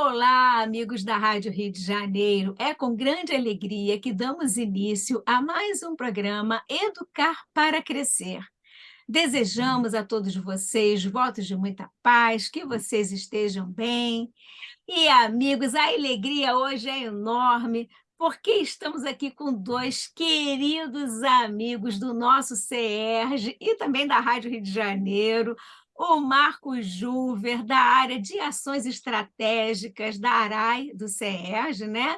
Olá, amigos da Rádio Rio de Janeiro. É com grande alegria que damos início a mais um programa Educar para Crescer. Desejamos a todos vocês votos de muita paz, que vocês estejam bem. E, amigos, a alegria hoje é enorme, porque estamos aqui com dois queridos amigos do nosso CERJ e também da Rádio Rio de Janeiro, o Marcos Juver, da área de ações estratégicas da ARAI, do CERJ, né?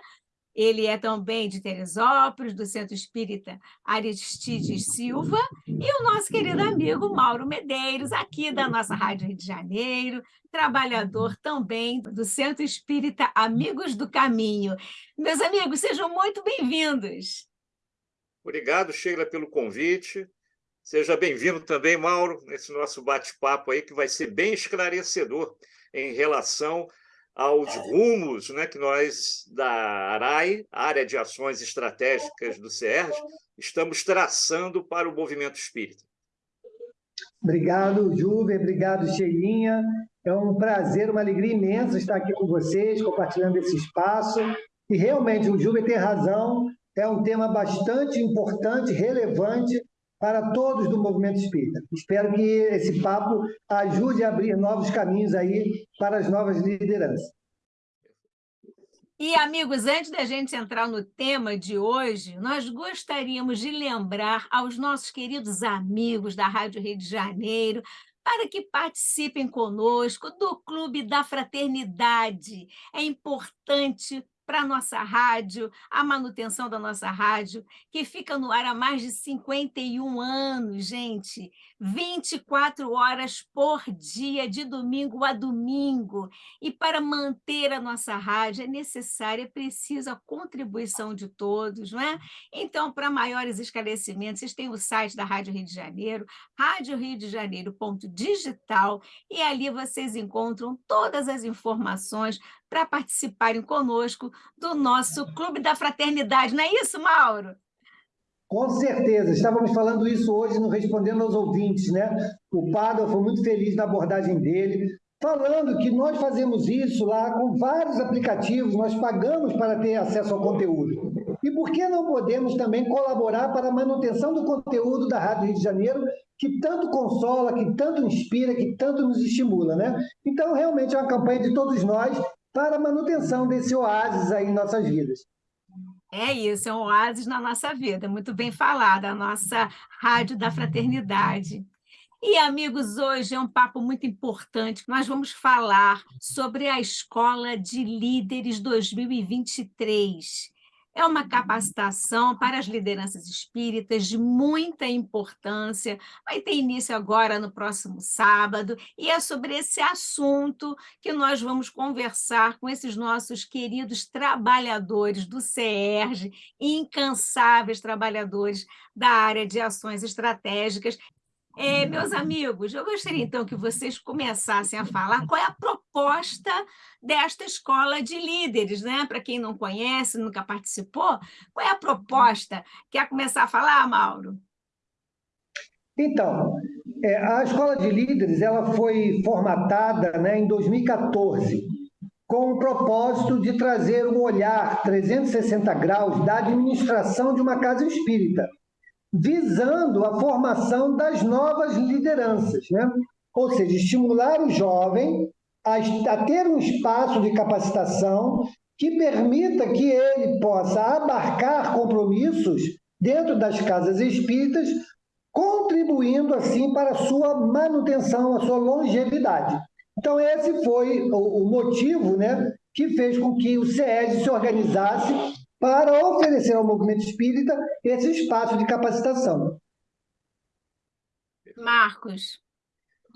Ele é também de Teresópolis, do Centro Espírita Aristides Silva, e o nosso querido amigo Mauro Medeiros, aqui da nossa Rádio Rio de Janeiro, trabalhador também do Centro Espírita Amigos do Caminho. Meus amigos, sejam muito bem-vindos. Obrigado, Sheila, pelo convite. Seja bem-vindo também, Mauro, nesse nosso bate-papo aí, que vai ser bem esclarecedor em relação aos rumos né, que nós, da ARAI, Área de Ações Estratégicas do CERJ, estamos traçando para o movimento espírita. Obrigado, Juve, obrigado, Cheirinha. É um prazer, uma alegria imensa estar aqui com vocês, compartilhando esse espaço. E realmente, o Juve tem razão, é um tema bastante importante, relevante, para todos do movimento espírita. Espero que esse papo ajude a abrir novos caminhos aí para as novas lideranças. E, amigos, antes da gente entrar no tema de hoje, nós gostaríamos de lembrar aos nossos queridos amigos da Rádio Rio de Janeiro para que participem conosco do Clube da Fraternidade. É importante para a nossa rádio, a manutenção da nossa rádio, que fica no ar há mais de 51 anos, gente. 24 horas por dia, de domingo a domingo. E para manter a nossa rádio é necessária, é preciso a contribuição de todos, não é? Então, para maiores esclarecimentos, vocês têm o site da Rádio Rio de Janeiro, Rádio Rio de Janeiro.digital, e ali vocês encontram todas as informações para participarem conosco do nosso Clube da Fraternidade. Não é isso, Mauro? Com certeza, estávamos falando isso hoje no Respondendo aos Ouvintes, né? O Pádua foi muito feliz na abordagem dele, falando que nós fazemos isso lá com vários aplicativos, nós pagamos para ter acesso ao conteúdo. E por que não podemos também colaborar para a manutenção do conteúdo da Rádio Rio de Janeiro, que tanto consola, que tanto inspira, que tanto nos estimula, né? Então, realmente é uma campanha de todos nós para a manutenção desse oásis aí em nossas vidas. É isso, é um oásis na nossa vida, muito bem falada, a nossa Rádio da Fraternidade. E, amigos, hoje é um papo muito importante. Nós vamos falar sobre a Escola de Líderes 2023. É uma capacitação para as lideranças espíritas de muita importância. Vai ter início agora no próximo sábado, e é sobre esse assunto que nós vamos conversar com esses nossos queridos trabalhadores do CERJ, incansáveis trabalhadores da área de ações estratégicas, é, meus amigos, eu gostaria então que vocês começassem a falar qual é a proposta desta escola de líderes, né? Para quem não conhece, nunca participou, qual é a proposta? Quer começar a falar, Mauro? Então, é, a escola de líderes ela foi formatada né, em 2014 com o propósito de trazer um olhar 360 graus da administração de uma casa espírita visando a formação das novas lideranças, né? ou seja, estimular o jovem a, a ter um espaço de capacitação que permita que ele possa abarcar compromissos dentro das casas espíritas, contribuindo assim para a sua manutenção, a sua longevidade. Então esse foi o, o motivo, né, que fez com que o SES se organizasse para oferecer ao movimento espírita esse espaço de capacitação. Marcos.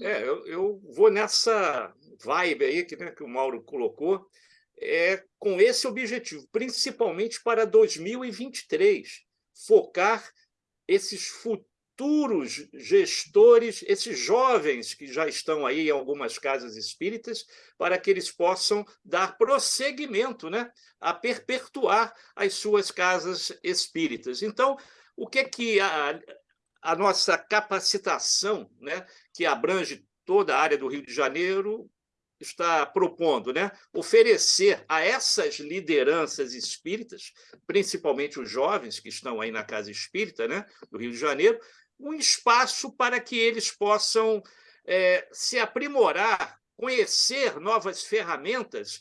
É, eu, eu vou nessa vibe aí que, né, que o Mauro colocou, é, com esse objetivo, principalmente para 2023, focar esses futuros futuros gestores, esses jovens que já estão aí em algumas casas espíritas, para que eles possam dar prosseguimento, né, a perpetuar as suas casas espíritas. Então, o que é que a, a nossa capacitação, né, que abrange toda a área do Rio de Janeiro, está propondo, né? Oferecer a essas lideranças espíritas, principalmente os jovens que estão aí na Casa Espírita, né, do Rio de Janeiro, um espaço para que eles possam é, se aprimorar, conhecer novas ferramentas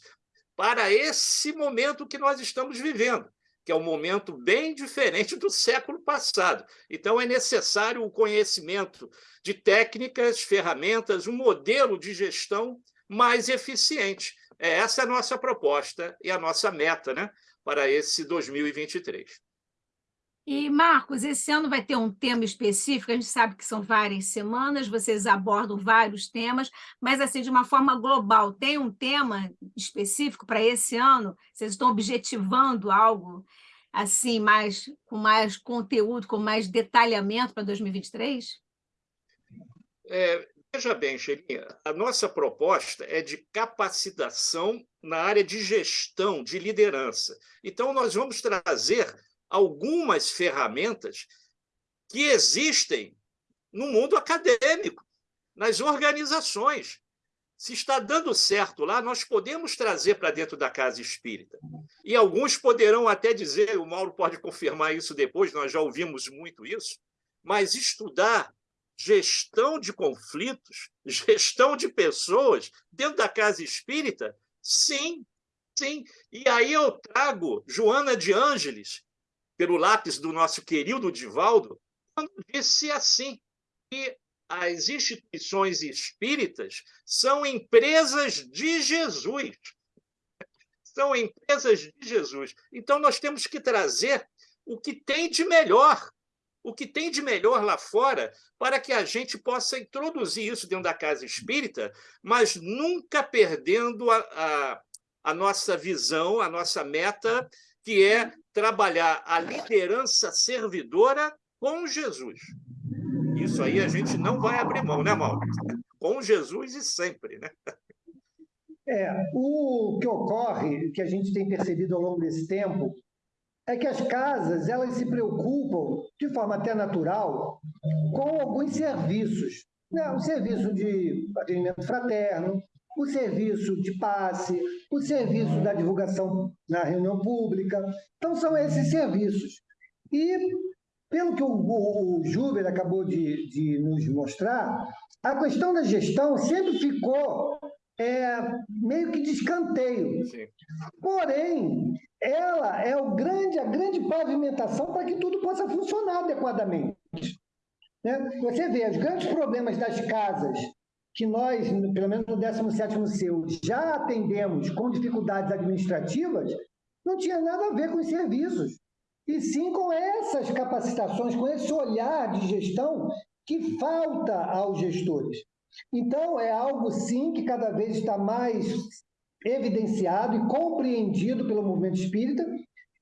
para esse momento que nós estamos vivendo, que é um momento bem diferente do século passado. Então, é necessário o conhecimento de técnicas, ferramentas, um modelo de gestão mais eficiente. É essa a nossa proposta e a nossa meta né, para esse 2023. E, Marcos, esse ano vai ter um tema específico, a gente sabe que são várias semanas, vocês abordam vários temas, mas, assim, de uma forma global, tem um tema específico para esse ano? Vocês estão objetivando algo, assim, mais, com mais conteúdo, com mais detalhamento para 2023? É, veja bem, Xerinha, a nossa proposta é de capacitação na área de gestão, de liderança. Então, nós vamos trazer algumas ferramentas que existem no mundo acadêmico, nas organizações. Se está dando certo lá, nós podemos trazer para dentro da casa espírita. E alguns poderão até dizer, o Mauro pode confirmar isso depois, nós já ouvimos muito isso, mas estudar gestão de conflitos, gestão de pessoas dentro da casa espírita, sim, sim. E aí eu trago Joana de Ângeles, pelo lápis do nosso querido Divaldo, quando disse assim, que as instituições espíritas são empresas de Jesus. São empresas de Jesus. Então, nós temos que trazer o que tem de melhor, o que tem de melhor lá fora, para que a gente possa introduzir isso dentro da casa espírita, mas nunca perdendo a, a, a nossa visão, a nossa meta, que é trabalhar a liderança servidora com Jesus. Isso aí a gente não vai abrir mão, né, Mauro? Com Jesus e sempre, né? É, o que ocorre, que a gente tem percebido ao longo desse tempo, é que as casas elas se preocupam, de forma até natural, com alguns serviços. Né? O serviço de atendimento fraterno, o serviço de passe, o serviço da divulgação na reunião pública. Então, são esses serviços. E, pelo que o, o, o Juber acabou de, de nos mostrar, a questão da gestão sempre ficou é, meio que de escanteio. Sim. Porém, ela é o grande, a grande pavimentação para que tudo possa funcionar adequadamente. Né? Você vê, os grandes problemas das casas que nós, pelo menos no 17º seu, já atendemos com dificuldades administrativas, não tinha nada a ver com os serviços, e sim com essas capacitações, com esse olhar de gestão que falta aos gestores. Então, é algo, sim, que cada vez está mais evidenciado e compreendido pelo movimento espírita,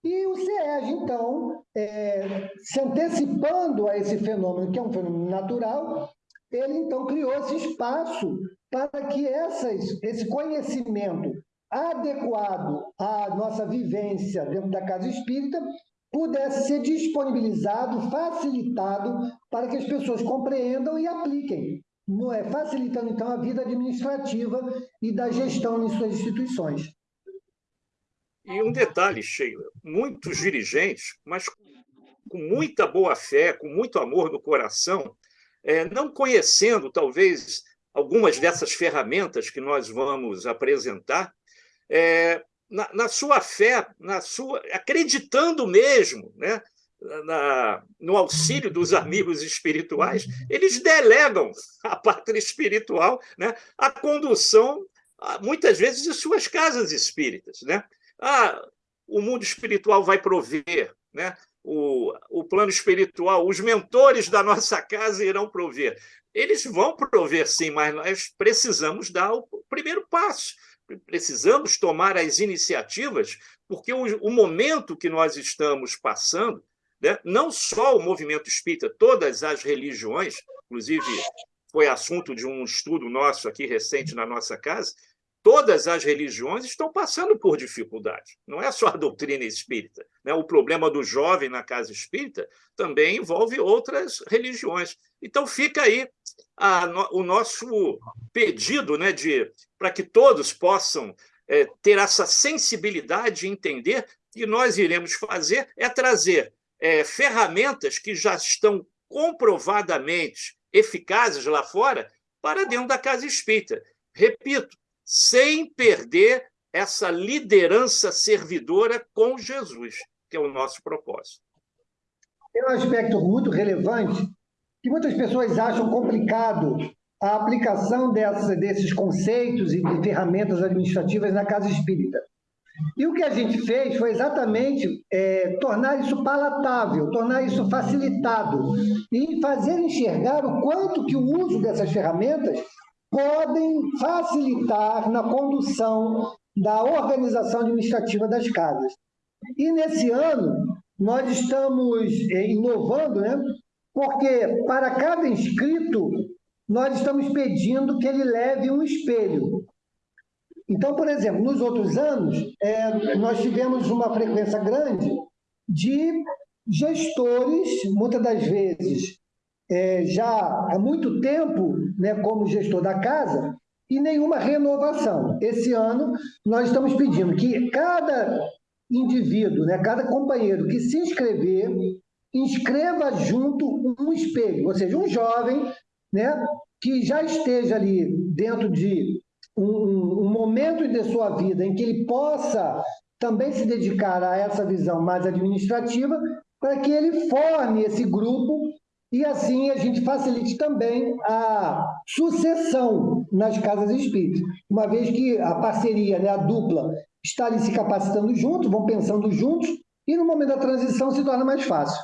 e o SEEG, então, é, se antecipando a esse fenômeno, que é um fenômeno natural, ele então criou esse espaço para que essas, esse conhecimento adequado à nossa vivência dentro da casa espírita pudesse ser disponibilizado, facilitado para que as pessoas compreendam e apliquem, não é facilitando então a vida administrativa e da gestão em suas instituições. E um detalhe, Sheila, muitos dirigentes, mas com muita boa fé, com muito amor no coração, é, não conhecendo, talvez, algumas dessas ferramentas que nós vamos apresentar, é, na, na, sua fé, na sua acreditando mesmo né, na, no auxílio dos amigos espirituais, eles delegam à pátria espiritual né, a condução, muitas vezes, de suas casas espíritas. Né? Ah, o mundo espiritual vai prover, né? O, o plano espiritual, os mentores da nossa casa irão prover. Eles vão prover, sim, mas nós precisamos dar o primeiro passo. Precisamos tomar as iniciativas, porque o, o momento que nós estamos passando, né, não só o movimento espírita, todas as religiões, inclusive foi assunto de um estudo nosso aqui recente na nossa casa, todas as religiões estão passando por dificuldade. Não é só a doutrina espírita. Né? O problema do jovem na casa espírita também envolve outras religiões. Então, fica aí a, o nosso pedido né, de para que todos possam é, ter essa sensibilidade e entender que nós iremos fazer é trazer é, ferramentas que já estão comprovadamente eficazes lá fora para dentro da casa espírita. Repito, sem perder essa liderança servidora com Jesus, que é o nosso propósito. Tem um aspecto muito relevante que muitas pessoas acham complicado a aplicação dessa, desses conceitos e de ferramentas administrativas na casa espírita. E o que a gente fez foi exatamente é, tornar isso palatável, tornar isso facilitado e fazer enxergar o quanto que o uso dessas ferramentas podem facilitar na condução da organização administrativa das casas. E nesse ano, nós estamos é, inovando, né? porque para cada inscrito, nós estamos pedindo que ele leve um espelho. Então, por exemplo, nos outros anos, é, nós tivemos uma frequência grande de gestores, muitas das vezes, é, já há muito tempo né, como gestor da casa, e nenhuma renovação. Esse ano, nós estamos pedindo que cada indivíduo, né, cada companheiro que se inscrever, inscreva junto um espelho, ou seja, um jovem né, que já esteja ali dentro de um, um momento de sua vida em que ele possa também se dedicar a essa visão mais administrativa, para que ele forme esse grupo e assim a gente facilite também a sucessão nas casas espíritas, uma vez que a parceria, né, a dupla, está ali se capacitando juntos, vão pensando juntos, e no momento da transição se torna mais fácil.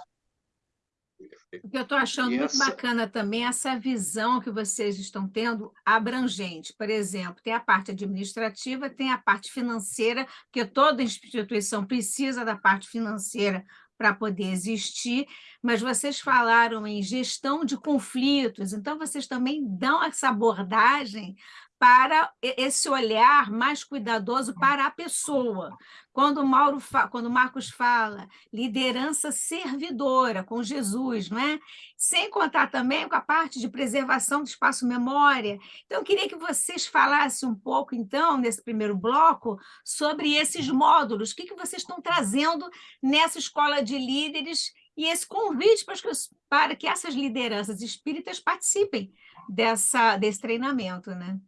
O que eu estou achando e muito essa... bacana também é essa visão que vocês estão tendo abrangente. Por exemplo, tem a parte administrativa, tem a parte financeira, que toda instituição precisa da parte financeira para poder existir, mas vocês falaram em gestão de conflitos, então vocês também dão essa abordagem para esse olhar mais cuidadoso para a pessoa. Quando Mauro quando Marcos fala liderança servidora com Jesus, não é? Sem contar também com a parte de preservação do espaço memória. Então, eu queria que vocês falassem um pouco, então, nesse primeiro bloco, sobre esses módulos, o que, que vocês estão trazendo nessa escola de líderes e esse convite para que, para que essas lideranças espíritas participem dessa, desse treinamento, né?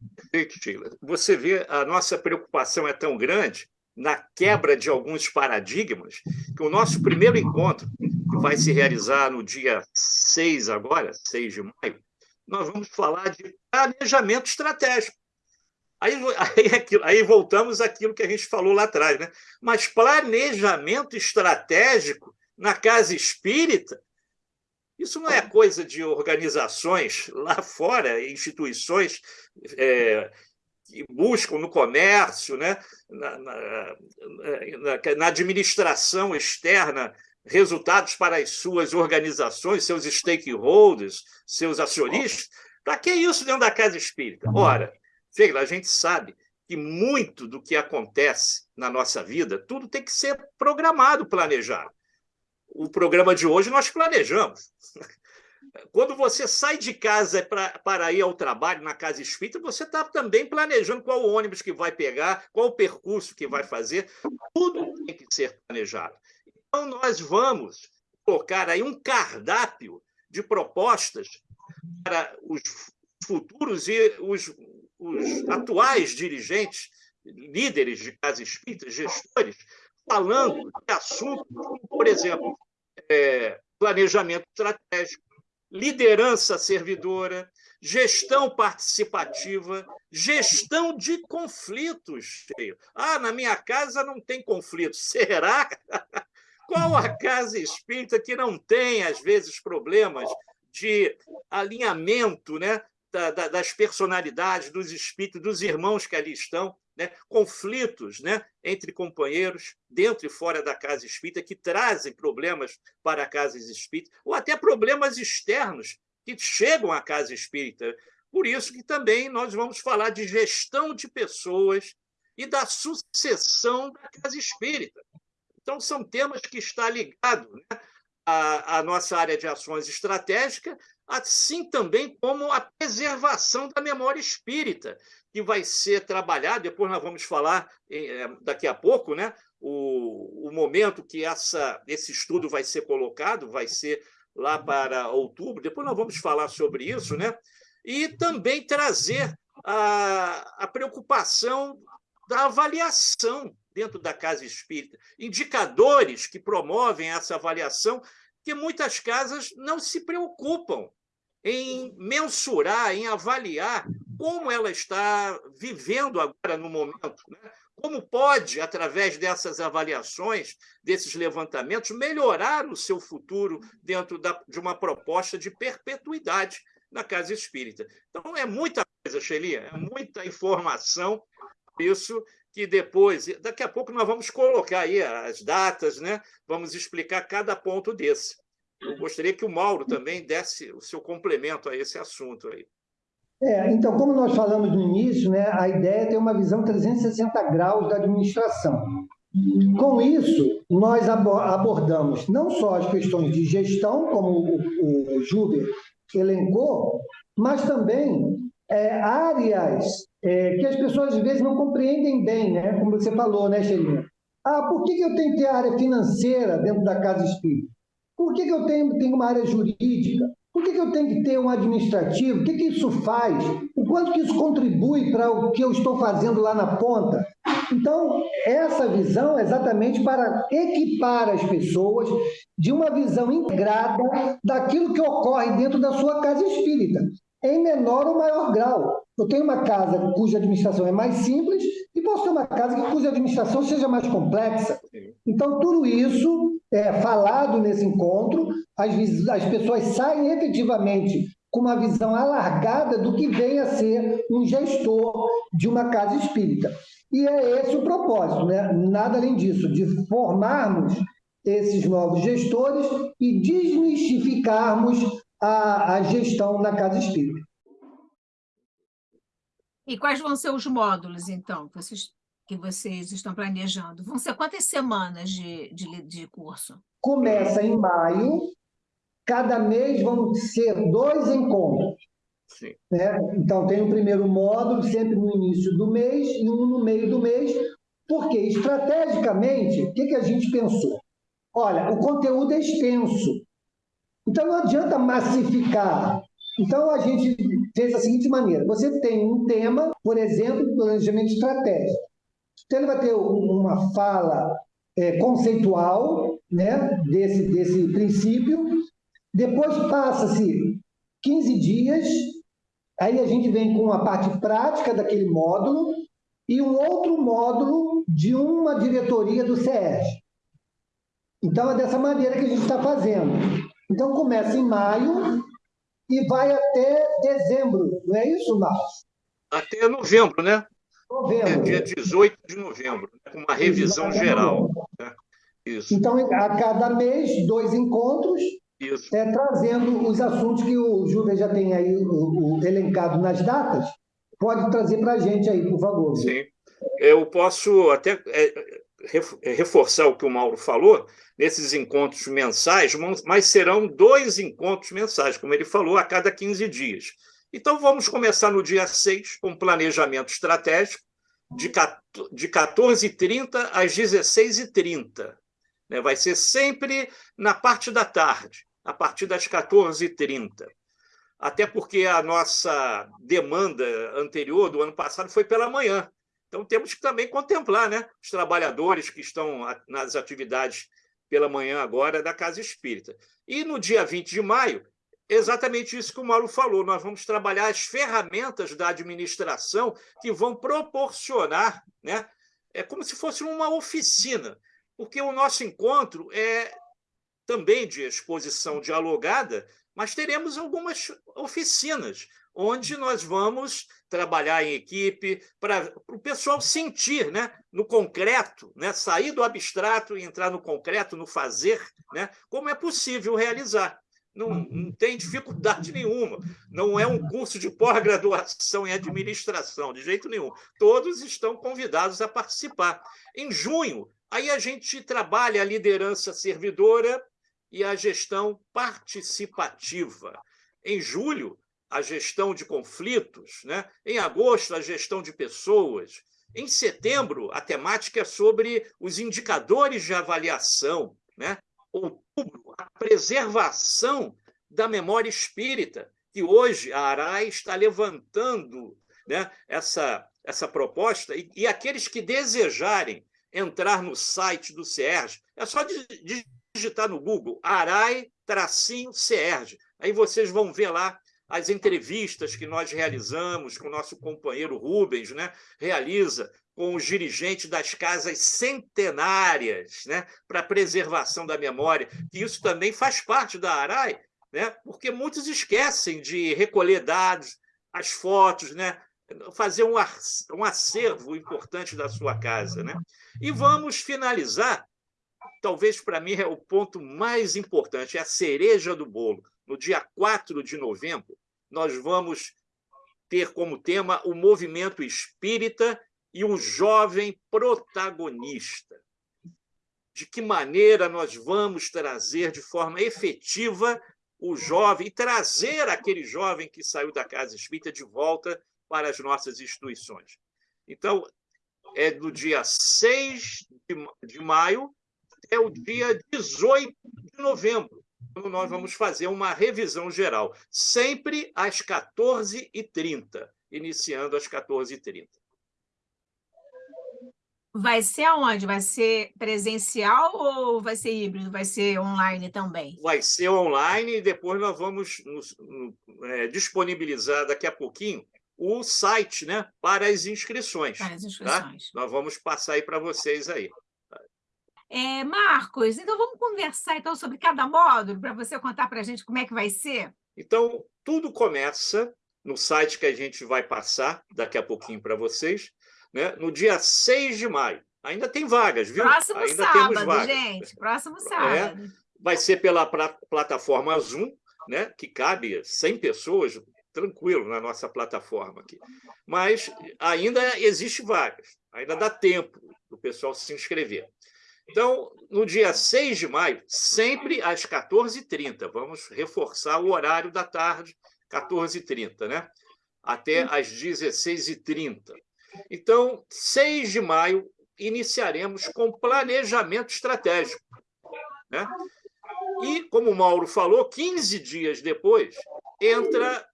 Você vê, a nossa preocupação é tão grande na quebra de alguns paradigmas, que o nosso primeiro encontro, que vai se realizar no dia 6 agora, 6 de maio, nós vamos falar de planejamento estratégico. Aí, aí, aí voltamos àquilo que a gente falou lá atrás, né? Mas planejamento estratégico na casa espírita isso não é coisa de organizações lá fora, instituições é, que buscam no comércio, né? na, na, na, administração externa, resultados para as suas organizações, seus stakeholders, seus acionistas. Para que isso dentro da casa espírita? Ora, Sheila, a gente sabe que muito do que acontece na nossa vida, tudo tem que ser programado, planejado o programa de hoje nós planejamos. Quando você sai de casa pra, para ir ao trabalho na casa espírita, você está também planejando qual ônibus que vai pegar, qual o percurso que vai fazer. Tudo tem que ser planejado. Então, nós vamos colocar aí um cardápio de propostas para os futuros e os, os atuais dirigentes, líderes de casa espírita, gestores, falando de assuntos como, por exemplo, é, planejamento estratégico, liderança servidora, gestão participativa, gestão de conflitos. Ah, na minha casa não tem conflito. Será? Qual a casa espírita que não tem, às vezes, problemas de alinhamento né, das personalidades, dos espíritos, dos irmãos que ali estão? Né, conflitos né, entre companheiros, dentro e fora da casa espírita, que trazem problemas para a casa espírita, ou até problemas externos que chegam à casa espírita. Por isso que também nós vamos falar de gestão de pessoas e da sucessão da casa espírita. Então, são temas que estão ligados né, à, à nossa área de ações estratégicas, assim também como a preservação da memória espírita, que vai ser trabalhada, depois nós vamos falar eh, daqui a pouco, né? o, o momento que essa, esse estudo vai ser colocado, vai ser lá para outubro, depois nós vamos falar sobre isso, né? e também trazer a, a preocupação da avaliação dentro da casa espírita, indicadores que promovem essa avaliação, que muitas casas não se preocupam em mensurar, em avaliar como ela está vivendo agora no momento. Né? Como pode, através dessas avaliações, desses levantamentos, melhorar o seu futuro dentro da, de uma proposta de perpetuidade na casa espírita. Então, é muita coisa, Shelia, é muita informação, isso que depois, daqui a pouco nós vamos colocar aí as datas, né? vamos explicar cada ponto desse. Eu gostaria que o Mauro também desse o seu complemento a esse assunto aí. É, então, como nós falamos no início, né, a ideia é ter uma visão 360 graus da administração. Com isso, nós abordamos não só as questões de gestão, como o, o elencou, mas também é, áreas é, que as pessoas às vezes não compreendem bem, né? como você falou, né, Xelinha? Ah, por que, que eu tenho que ter área financeira dentro da casa espírita? Por que, que eu tenho, tenho uma área jurídica? Por que, que eu tenho que ter um administrativo? O que, que isso faz? O quanto que isso contribui para o que eu estou fazendo lá na ponta? Então, essa visão é exatamente para equipar as pessoas de uma visão integrada daquilo que ocorre dentro da sua casa espírita, em menor ou maior grau. Eu tenho uma casa cuja administração é mais simples e posso ter uma casa cuja administração seja mais complexa. Então, tudo isso é falado nesse encontro, as, as pessoas saem efetivamente com uma visão alargada do que vem a ser um gestor de uma casa espírita. E é esse o propósito, né? nada além disso, de formarmos esses novos gestores e desmistificarmos a, a gestão na casa espírita. E quais vão ser os módulos, então, vocês, que vocês estão planejando? Vão ser quantas semanas de, de, de curso? Começa em maio, cada mês vão ser dois encontros. Sim. Né? Então, tem o primeiro módulo sempre no início do mês e um no meio do mês, porque estrategicamente, o que, que a gente pensou? Olha, o conteúdo é extenso, então não adianta massificar. Então a gente fez da seguinte maneira: você tem um tema, por exemplo, planejamento estratégico. Então ele vai ter uma fala é, conceitual né, desse, desse princípio, depois passa-se 15 dias Aí a gente vem com a parte prática daquele módulo e um outro módulo de uma diretoria do SES. Então, é dessa maneira que a gente está fazendo. Então, começa em maio e vai até dezembro, não é isso, Marcos? Até novembro, né? Novembro. É dia 18 de novembro, né? com uma revisão geral. Né? Isso. Então, a cada mês, dois encontros, isso. É, trazendo os assuntos que o Júlio já tem aí o, o, elencado nas datas, pode trazer para a gente aí, por favor. Sim. Eu posso até é, é, reforçar o que o Mauro falou, nesses encontros mensais, mas serão dois encontros mensais, como ele falou, a cada 15 dias. Então, vamos começar no dia 6, com planejamento estratégico, de 14h30 às 16h30. Né? Vai ser sempre na parte da tarde a partir das 14h30. Até porque a nossa demanda anterior, do ano passado, foi pela manhã. Então, temos que também contemplar né, os trabalhadores que estão nas atividades pela manhã agora da Casa Espírita. E no dia 20 de maio, exatamente isso que o Mauro falou, nós vamos trabalhar as ferramentas da administração que vão proporcionar, né, é como se fosse uma oficina, porque o nosso encontro é também de exposição dialogada, mas teremos algumas oficinas onde nós vamos trabalhar em equipe para o pessoal sentir, né, no concreto, né, sair do abstrato e entrar no concreto, no fazer, né, como é possível realizar. Não, não tem dificuldade nenhuma. Não é um curso de pós-graduação em administração, de jeito nenhum. Todos estão convidados a participar. Em junho, aí a gente trabalha a liderança servidora e a gestão participativa. Em julho, a gestão de conflitos, né? em agosto, a gestão de pessoas. Em setembro, a temática é sobre os indicadores de avaliação. Né? Outubro, a preservação da memória espírita, que hoje a ARAI está levantando né, essa, essa proposta, e, e aqueles que desejarem entrar no site do CERJ, é só digitar no Google ARAI-CERJ. Aí vocês vão ver lá as entrevistas que nós realizamos com o nosso companheiro Rubens, né? realiza com os dirigentes das casas centenárias né? para preservação da memória, que isso também faz parte da ARAI, né? porque muitos esquecem de recolher dados, as fotos, né? fazer um, um acervo importante da sua casa. Né? E vamos finalizar, talvez para mim é o ponto mais importante, é a cereja do bolo no dia 4 de novembro, nós vamos ter como tema o movimento espírita e o jovem protagonista. De que maneira nós vamos trazer de forma efetiva o jovem e trazer aquele jovem que saiu da casa espírita de volta para as nossas instituições. Então, é do dia 6 de maio até o dia 18 de novembro nós vamos fazer uma revisão geral, sempre às 14h30, iniciando às 14h30. Vai ser aonde? Vai ser presencial ou vai ser híbrido? Vai ser online também? Vai ser online e depois nós vamos nos, é, disponibilizar daqui a pouquinho o site né, para as inscrições. Para as tá? inscrições. Tá? Nós vamos passar aí para vocês aí. É, Marcos, então vamos conversar então sobre cada módulo, para você contar para a gente como é que vai ser? Então, tudo começa no site que a gente vai passar daqui a pouquinho para vocês, né? no dia 6 de maio. Ainda tem vagas, viu? Próximo Ainda sábado, gente. Próximo é, sábado. É, vai ser pela plataforma Zoom, né? que cabe 100 pessoas, tranquilo, na nossa plataforma aqui. Mas ainda existe vagas, ainda dá tempo do pessoal se inscrever. Então, no dia 6 de maio, sempre às 14h30, vamos reforçar o horário da tarde, 14h30, né? até às 16h30. Então, 6 de maio, iniciaremos com planejamento estratégico. Né? E, como o Mauro falou, 15 dias depois, entra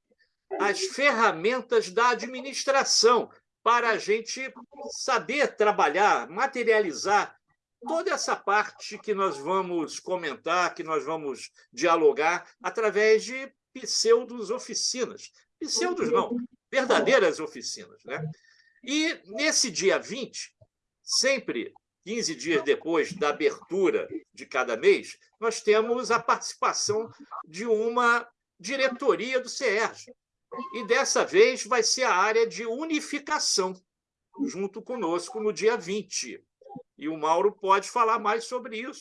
as ferramentas da administração para a gente saber trabalhar, materializar toda essa parte que nós vamos comentar, que nós vamos dialogar através de pseudos oficinas. Pseudos não, verdadeiras oficinas. Né? E nesse dia 20, sempre 15 dias depois da abertura de cada mês, nós temos a participação de uma diretoria do CERJ. E dessa vez vai ser a área de unificação, junto conosco no dia 20. E o Mauro pode falar mais sobre isso.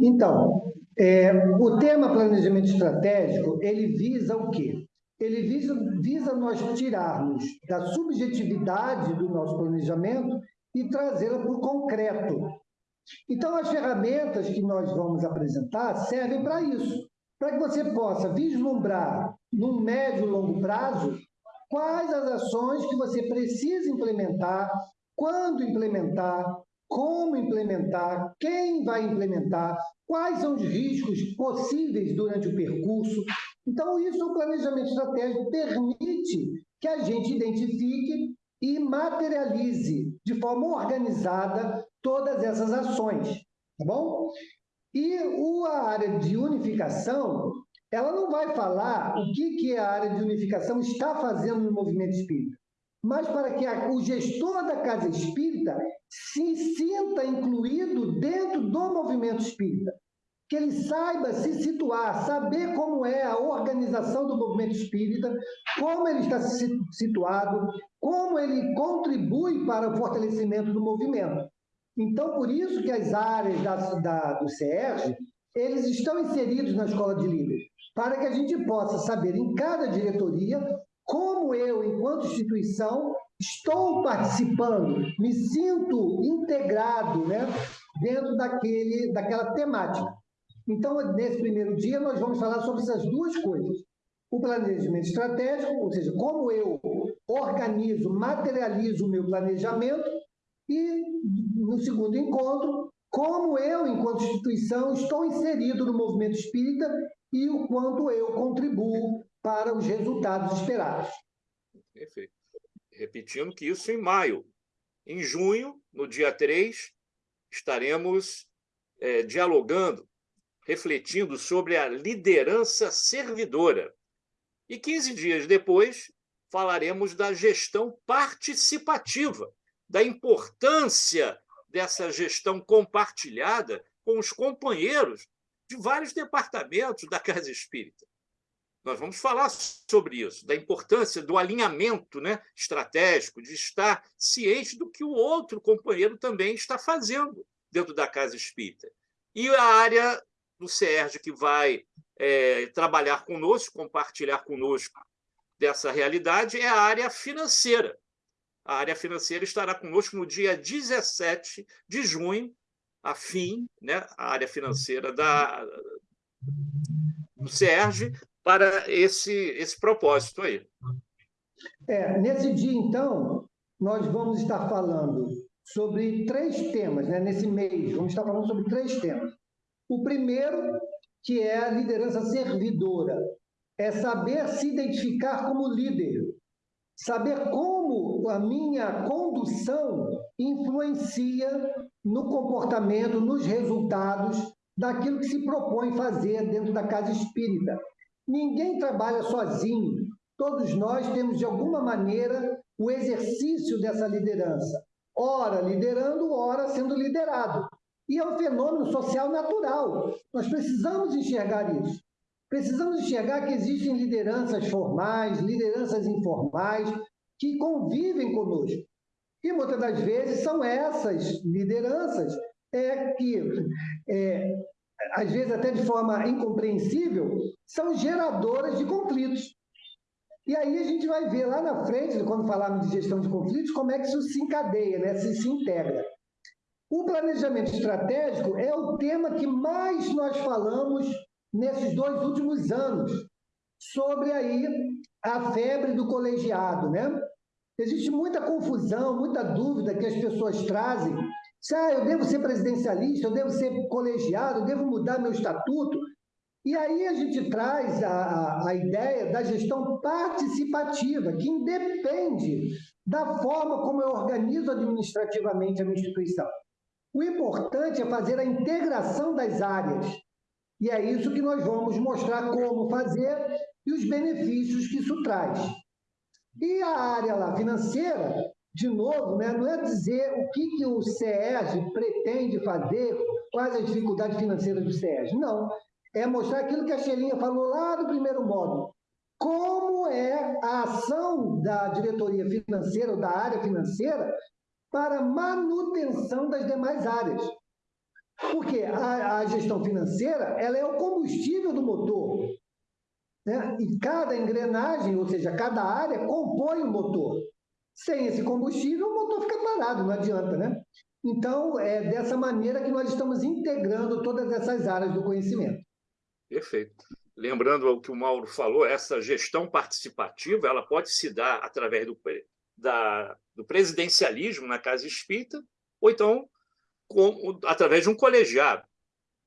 Então, é, o tema planejamento estratégico, ele visa o quê? Ele visa, visa nós tirarmos da subjetividade do nosso planejamento e trazê-la para o concreto. Então, as ferramentas que nós vamos apresentar servem para isso, para que você possa vislumbrar, no médio e longo prazo, quais as ações que você precisa implementar, quando implementar, como implementar, quem vai implementar, quais são os riscos possíveis durante o percurso. Então, isso o planejamento estratégico permite que a gente identifique e materialize de forma organizada todas essas ações, tá bom? E a área de unificação, ela não vai falar o que, que a área de unificação está fazendo no movimento espírita mas para que a, o gestor da casa espírita se sinta incluído dentro do movimento espírita, que ele saiba se situar, saber como é a organização do movimento espírita, como ele está situado, como ele contribui para o fortalecimento do movimento. Então, por isso que as áreas da, da, do CERJ, eles estão inseridos na escola de líderes. para que a gente possa saber em cada diretoria como eu, enquanto instituição, estou participando, me sinto integrado né, dentro daquele, daquela temática. Então, nesse primeiro dia, nós vamos falar sobre essas duas coisas. O planejamento estratégico, ou seja, como eu organizo, materializo o meu planejamento, e no segundo encontro, como eu, enquanto instituição, estou inserido no movimento espírita e o quanto eu contribuo para os resultados esperados. Perfeito. Repetindo que isso em maio. Em junho, no dia 3, estaremos é, dialogando, refletindo sobre a liderança servidora. E 15 dias depois, falaremos da gestão participativa, da importância dessa gestão compartilhada com os companheiros de vários departamentos da Casa Espírita. Nós vamos falar sobre isso, da importância do alinhamento né, estratégico, de estar ciente do que o outro companheiro também está fazendo dentro da Casa Espírita. E a área do SERG que vai é, trabalhar conosco, compartilhar conosco dessa realidade, é a área financeira. A área financeira estará conosco no dia 17 de junho, a fim, né, a área financeira da, do SERG, para esse, esse propósito aí. É, nesse dia, então, nós vamos estar falando sobre três temas, né? nesse mês, vamos estar falando sobre três temas. O primeiro, que é a liderança servidora, é saber se identificar como líder, saber como a minha condução influencia no comportamento, nos resultados daquilo que se propõe fazer dentro da casa espírita. Ninguém trabalha sozinho. Todos nós temos, de alguma maneira, o exercício dessa liderança. Ora liderando, ora sendo liderado. E é um fenômeno social natural. Nós precisamos enxergar isso. Precisamos enxergar que existem lideranças formais, lideranças informais, que convivem conosco. E muitas das vezes são essas lideranças é, que, é, às vezes até de forma incompreensível, são geradoras de conflitos. E aí a gente vai ver lá na frente, quando falarmos de gestão de conflitos, como é que isso se encadeia, né? se, se integra. O planejamento estratégico é o tema que mais nós falamos nesses dois últimos anos, sobre aí a febre do colegiado, né? Existe muita confusão, muita dúvida que as pessoas trazem. Se ah, eu devo ser presidencialista, eu devo ser colegiado, eu devo mudar meu estatuto. E aí a gente traz a, a ideia da gestão participativa, que independe da forma como eu organizo administrativamente a minha instituição. O importante é fazer a integração das áreas, e é isso que nós vamos mostrar como fazer e os benefícios que isso traz. E a área lá financeira, de novo, né, não é dizer o que, que o SES pretende fazer, quais as dificuldades financeiras do SES. Não. É mostrar aquilo que a Xelinha falou lá no primeiro módulo. Como é a ação da diretoria financeira ou da área financeira para manutenção das demais áreas. Porque a, a gestão financeira ela é o combustível do motor. Né? E cada engrenagem, ou seja, cada área, compõe o motor. Sem esse combustível, o motor fica parado, não adianta, né? Então, é dessa maneira que nós estamos integrando todas essas áreas do conhecimento. Perfeito. Lembrando o que o Mauro falou, essa gestão participativa ela pode se dar através do, da, do presidencialismo na Casa Espírita, ou então com, através de um colegiado,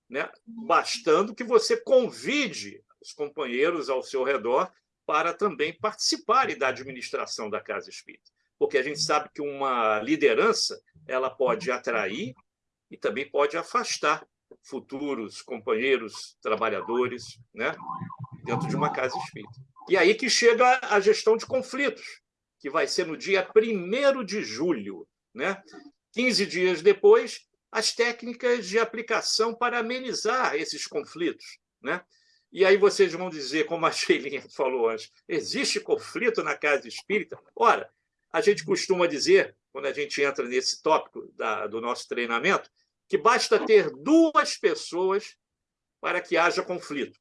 né? bastando que você convide os companheiros ao seu redor para também participarem da administração da Casa Espírita. Porque a gente sabe que uma liderança ela pode atrair e também pode afastar futuros companheiros, trabalhadores, né? dentro de uma casa espírita. E aí que chega a gestão de conflitos, que vai ser no dia 1 de julho. Né? 15 dias depois, as técnicas de aplicação para amenizar esses conflitos. Né? E aí vocês vão dizer, como a Sheilinha falou antes, existe conflito na casa espírita? Ora, a gente costuma dizer, quando a gente entra nesse tópico da, do nosso treinamento, que basta ter duas pessoas para que haja conflito.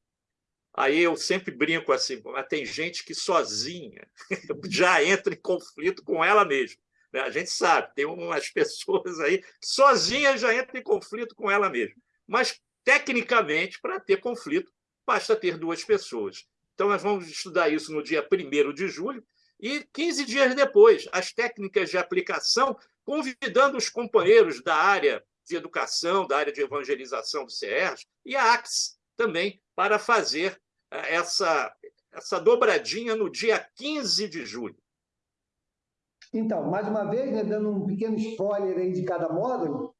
Aí eu sempre brinco assim, mas tem gente que sozinha já entra em conflito com ela mesma. Né? A gente sabe, tem umas pessoas aí que sozinha já entra em conflito com ela mesma. Mas, tecnicamente, para ter conflito, basta ter duas pessoas. Então, nós vamos estudar isso no dia 1 de julho e 15 dias depois, as técnicas de aplicação, convidando os companheiros da área de educação, da área de evangelização do CERJ e a AX também, para fazer eh, essa, essa dobradinha no dia 15 de julho. Então, mais uma vez, né, dando um pequeno spoiler aí de cada módulo,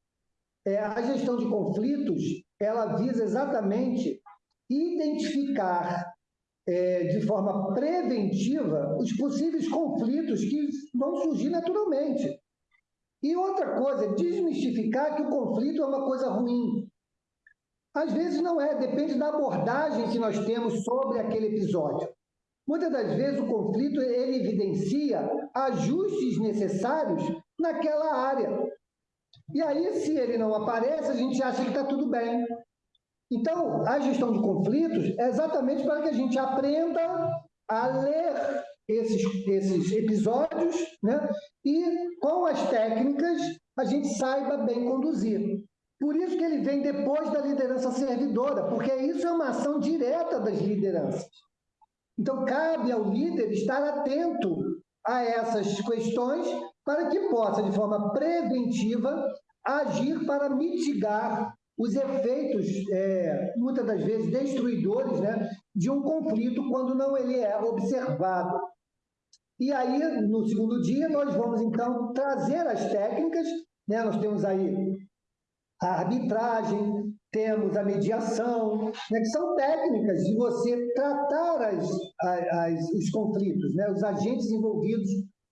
é, a gestão de conflitos ela visa exatamente identificar é, de forma preventiva os possíveis conflitos que vão surgir naturalmente. E outra coisa, desmistificar que o conflito é uma coisa ruim. Às vezes não é, depende da abordagem que nós temos sobre aquele episódio. Muitas das vezes o conflito ele evidencia ajustes necessários naquela área. E aí, se ele não aparece, a gente acha que está tudo bem. Então, a gestão de conflitos é exatamente para que a gente aprenda a ler esses, esses episódios né? e, com as técnicas, a gente saiba bem conduzir. Por isso que ele vem depois da liderança servidora, porque isso é uma ação direta das lideranças. Então, cabe ao líder estar atento a essas questões para que possa, de forma preventiva, agir para mitigar os efeitos, é, muitas das vezes, destruidores né, de um conflito quando não ele é observado. E aí, no segundo dia, nós vamos, então, trazer as técnicas, né? nós temos aí a arbitragem, temos a mediação, né, que são técnicas de você tratar as, as, os conflitos, né, os agentes envolvidos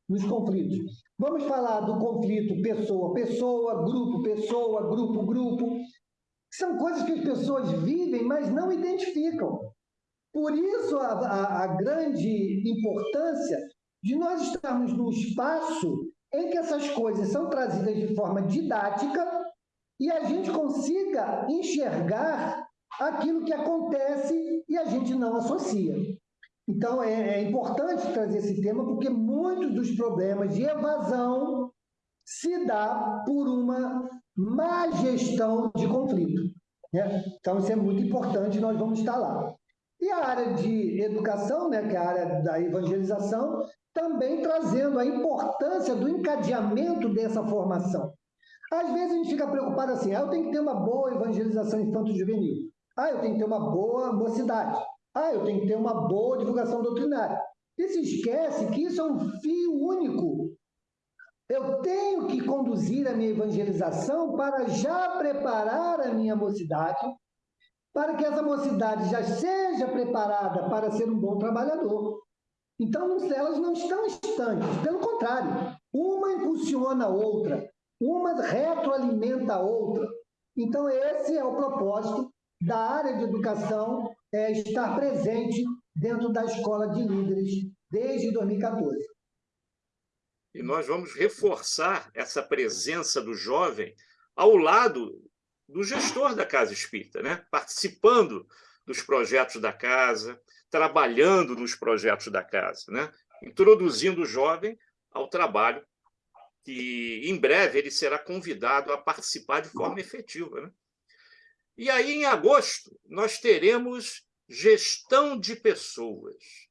nos conflitos. Vamos falar do conflito pessoa-pessoa, grupo-pessoa, grupo-grupo, são coisas que as pessoas vivem, mas não identificam. Por isso, a, a, a grande importância de nós estarmos num espaço em que essas coisas são trazidas de forma didática e a gente consiga enxergar aquilo que acontece e a gente não associa. Então, é, é importante trazer esse tema porque muitos dos problemas de evasão se dá por uma má gestão de conflito. Né? Então, isso é muito importante, nós vamos estar lá. E a área de educação, né, que é a área da evangelização, também trazendo a importância do encadeamento dessa formação. Às vezes a gente fica preocupado assim, ah, eu tenho que ter uma boa evangelização infanto-juvenil. Ah, eu tenho que ter uma boa mocidade. Ah, eu tenho que ter uma boa divulgação doutrinária. E se esquece que isso é um fio único eu tenho que conduzir a minha evangelização para já preparar a minha mocidade, para que essa mocidade já seja preparada para ser um bom trabalhador. Então, elas não estão estanques, pelo contrário, uma impulsiona a outra, uma retroalimenta a outra. Então, esse é o propósito da área de educação, é estar presente dentro da escola de líderes desde 2014 e nós vamos reforçar essa presença do jovem ao lado do gestor da Casa Espírita, né? participando dos projetos da casa, trabalhando nos projetos da casa, né? introduzindo o jovem ao trabalho que, em breve, ele será convidado a participar de forma efetiva. Né? E aí, em agosto, nós teremos gestão de pessoas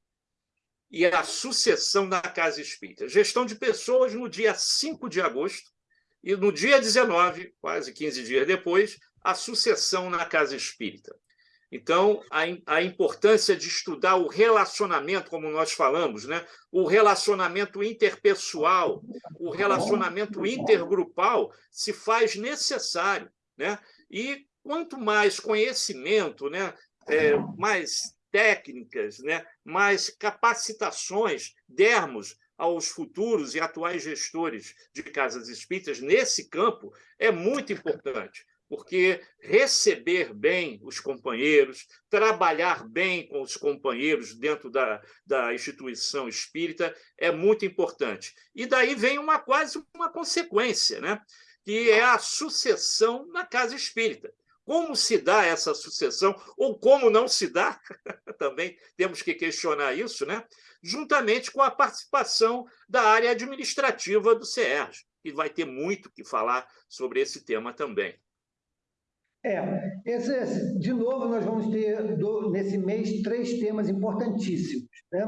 e a sucessão da Casa Espírita. Gestão de pessoas no dia 5 de agosto e no dia 19, quase 15 dias depois, a sucessão na Casa Espírita. Então, a, a importância de estudar o relacionamento, como nós falamos, né? o relacionamento interpessoal, o relacionamento intergrupal se faz necessário. Né? E quanto mais conhecimento, né? É, mais técnicas, né, mais capacitações dermos aos futuros e atuais gestores de casas espíritas nesse campo é muito importante, porque receber bem os companheiros, trabalhar bem com os companheiros dentro da, da instituição espírita é muito importante. E daí vem uma quase uma consequência, né? que é a sucessão na casa espírita como se dá essa sucessão, ou como não se dá, também temos que questionar isso, né? juntamente com a participação da área administrativa do CERJ, que vai ter muito que falar sobre esse tema também. É, esse, de novo, nós vamos ter, do, nesse mês, três temas importantíssimos. Né?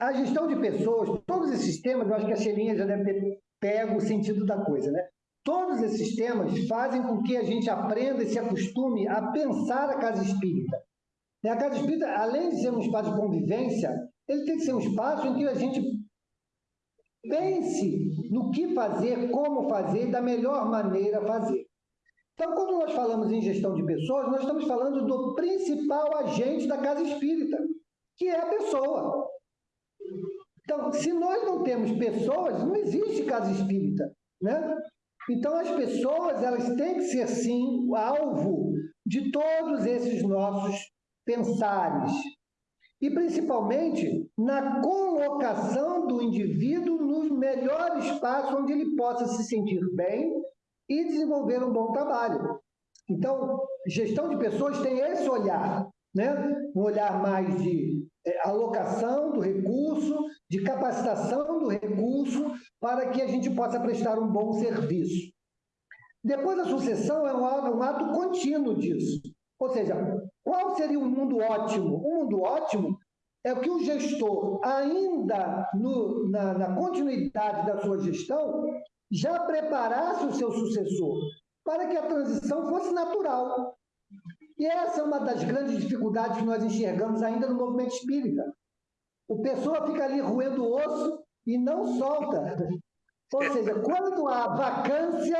A gestão de pessoas, todos esses temas, eu acho que a Xelinha já deve ter pego o sentido da coisa, né? Todos esses temas fazem com que a gente aprenda e se acostume a pensar a casa espírita. A casa espírita, além de ser um espaço de convivência, ele tem que ser um espaço em que a gente pense no que fazer, como fazer, da melhor maneira fazer. Então, quando nós falamos em gestão de pessoas, nós estamos falando do principal agente da casa espírita, que é a pessoa. Então, se nós não temos pessoas, não existe casa espírita, né? Então, as pessoas, elas têm que ser, sim, alvo de todos esses nossos pensares. E, principalmente, na colocação do indivíduo no melhor espaço onde ele possa se sentir bem e desenvolver um bom trabalho. Então, gestão de pessoas tem esse olhar, né? um olhar mais de é, alocação do recurso, de capacitação do recurso, para que a gente possa prestar um bom serviço. Depois a sucessão é um um ato contínuo disso. Ou seja, qual seria um mundo ótimo? Um mundo ótimo é que o gestor, ainda no, na, na continuidade da sua gestão, já preparasse o seu sucessor para que a transição fosse natural. E essa é uma das grandes dificuldades que nós enxergamos ainda no movimento espírita. O pessoa fica ali roendo osso e não solta. Ou seja, quando há vacância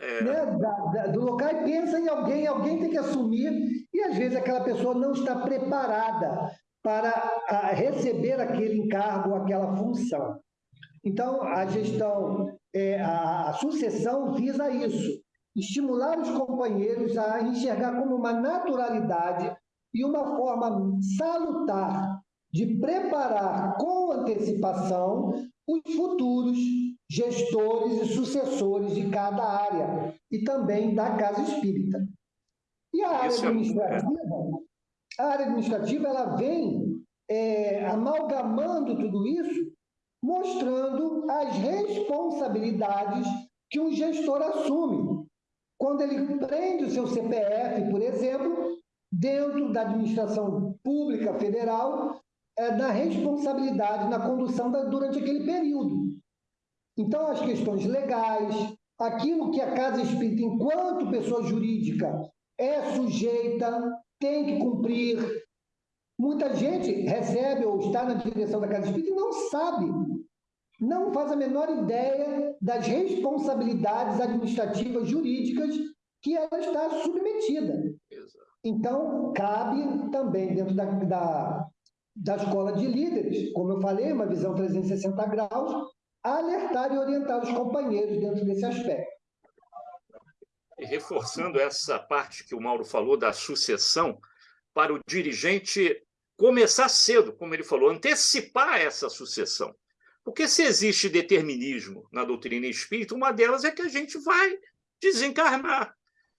é. né, da, da, do local e pensa em alguém, alguém tem que assumir, e às vezes aquela pessoa não está preparada para a, receber aquele encargo, aquela função. Então, a gestão, é, a, a sucessão visa isso, estimular os companheiros a enxergar como uma naturalidade e uma forma salutar de preparar com antecipação os futuros gestores e sucessores de cada área e também da casa espírita. E a área é administrativa, a área administrativa ela vem é, amalgamando tudo isso, mostrando as responsabilidades que um gestor assume quando ele prende o seu CPF, por exemplo, dentro da administração pública federal, é, na responsabilidade, na condução da, durante aquele período. Então, as questões legais, aquilo que a Casa Espírita, enquanto pessoa jurídica, é sujeita, tem que cumprir. Muita gente recebe ou está na direção da Casa Espírita e não sabe não faz a menor ideia das responsabilidades administrativas jurídicas que ela está submetida. Então, cabe também, dentro da, da, da escola de líderes, como eu falei, uma visão 360 graus, alertar e orientar os companheiros dentro desse aspecto. E reforçando essa parte que o Mauro falou da sucessão, para o dirigente começar cedo, como ele falou, antecipar essa sucessão. Porque se existe determinismo na doutrina espírita, uma delas é que a gente vai desencarnar.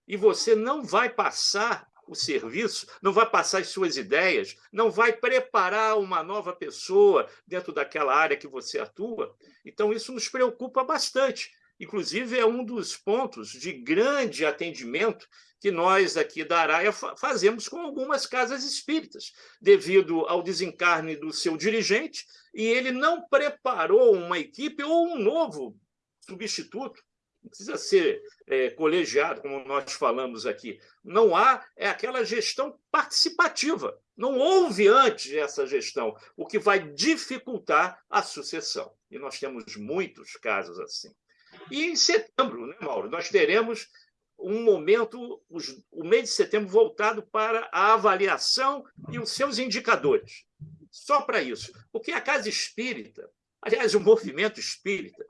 E você não vai passar o serviço, não vai passar as suas ideias, não vai preparar uma nova pessoa dentro daquela área que você atua. Então, isso nos preocupa bastante. Inclusive, é um dos pontos de grande atendimento que nós aqui da Araia fazemos com algumas casas espíritas, devido ao desencarne do seu dirigente, e ele não preparou uma equipe ou um novo substituto. Não precisa ser é, colegiado, como nós falamos aqui. Não há é aquela gestão participativa. Não houve antes essa gestão, o que vai dificultar a sucessão. E nós temos muitos casos assim. E em setembro, né, Mauro, nós teremos um momento, o mês de setembro, voltado para a avaliação e os seus indicadores. Só para isso. Porque a casa espírita, aliás, o movimento espírita,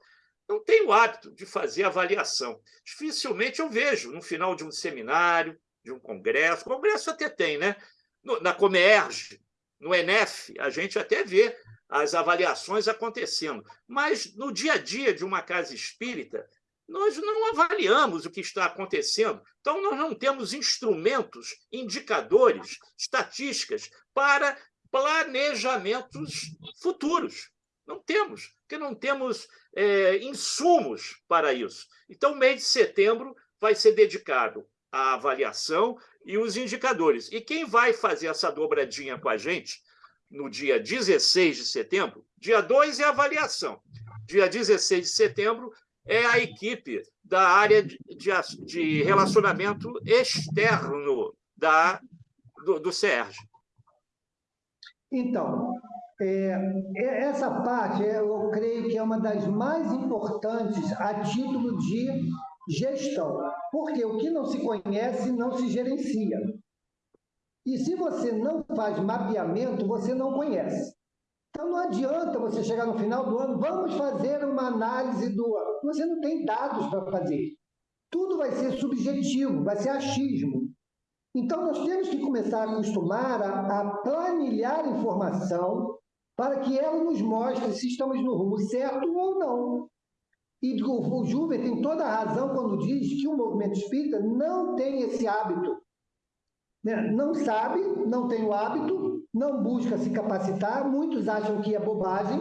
não tem o hábito de fazer avaliação. Dificilmente eu vejo no final de um seminário, de um congresso, congresso até tem, né? Na Comerge, no ENEF, a gente até vê as avaliações acontecendo. Mas no dia a dia de uma casa espírita, nós não avaliamos o que está acontecendo. Então, nós não temos instrumentos, indicadores, estatísticas para planejamentos futuros. Não temos, porque não temos é, insumos para isso. Então, mês de setembro vai ser dedicado à avaliação e os indicadores. E quem vai fazer essa dobradinha com a gente no dia 16 de setembro? Dia 2 é a avaliação. Dia 16 de setembro é a equipe da área de, de relacionamento externo da, do, do. Então, é, é, essa parte eu creio que é uma das mais importantes a título de gestão, porque o que não se conhece não se gerencia. E se você não faz mapeamento, você não conhece. Então não adianta você chegar no final do ano, vamos fazer uma análise do ano. Você não tem dados para fazer. Tudo vai ser subjetivo, vai ser achismo. Então nós temos que começar a acostumar a, a planilhar informação para que ela nos mostre se estamos no rumo certo ou não. E o Juve tem toda a razão quando diz que o movimento espírita não tem esse hábito. Né? Não sabe, não tem o hábito, não busca se capacitar, muitos acham que é bobagem,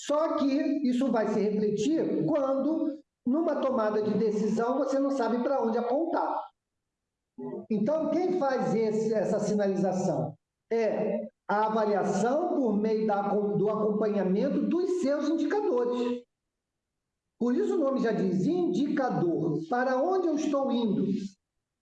só que isso vai se refletir quando, numa tomada de decisão, você não sabe para onde apontar. Então, quem faz esse, essa sinalização? É a avaliação por meio da, do acompanhamento dos seus indicadores. Por isso o nome já diz indicador. Para onde eu estou indo?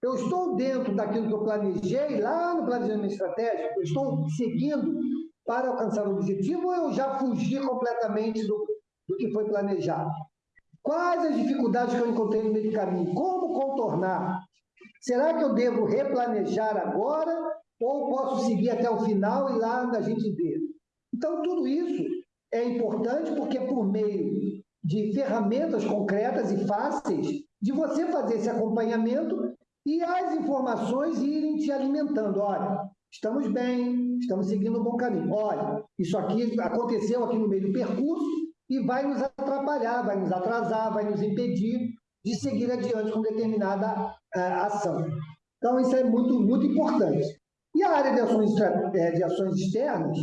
Eu estou dentro daquilo que eu planejei lá no planejamento estratégico? Eu estou seguindo para alcançar o objetivo ou eu já fugi completamente do, do que foi planejado? Quais as dificuldades que eu encontrei no meio do caminho? Como contornar? Será que eu devo replanejar agora ou posso seguir até o final e lá a gente vê. Então, tudo isso é importante porque é por meio de ferramentas concretas e fáceis de você fazer esse acompanhamento e as informações irem te alimentando. Olha, estamos bem, estamos seguindo um bom caminho. Olha, isso aqui aconteceu aqui no meio do percurso e vai nos atrapalhar, vai nos atrasar, vai nos impedir de seguir adiante com determinada uh, ação. Então, isso é muito, muito importante. A área de ações, é, de ações externas,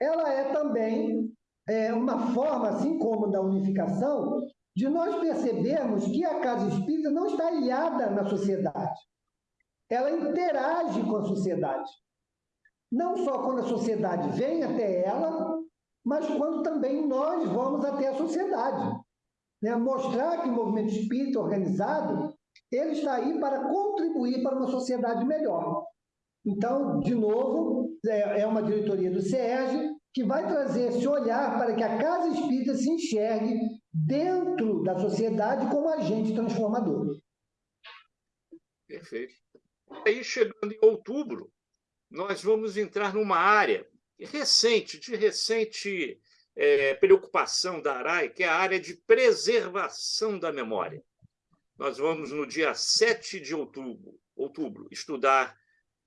ela é também é, uma forma, assim como da unificação, de nós percebermos que a casa espírita não está ilhada na sociedade. Ela interage com a sociedade. Não só quando a sociedade vem até ela, mas quando também nós vamos até a sociedade. Né? Mostrar que o movimento espírita organizado ele está aí para contribuir para uma sociedade melhor. Então, de novo, é, é uma diretoria do SERG que vai trazer esse olhar para que a Casa Espírita se enxergue dentro da sociedade como agente transformador. Perfeito. Aí, chegando em outubro, nós vamos entrar numa área recente, de recente é, preocupação da ARAI, que é a área de preservação da memória. Nós vamos, no dia 7 de outubro, outubro estudar